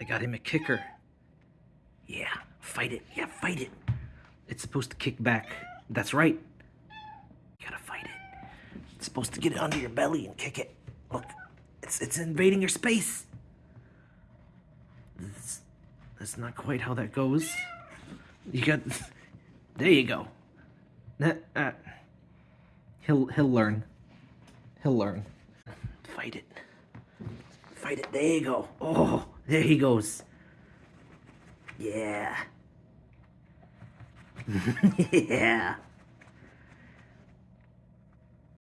I got him a kicker. Yeah, fight it. Yeah, fight it. It's supposed to kick back. That's right. You gotta fight it. It's supposed to get it under your belly and kick it. Look, it's it's invading your space. That's, that's not quite how that goes. You got. There you go. That. Uh, he'll he'll learn. He'll learn. Fight it. Fight it. There you go. Oh, there he goes. Yeah. yeah.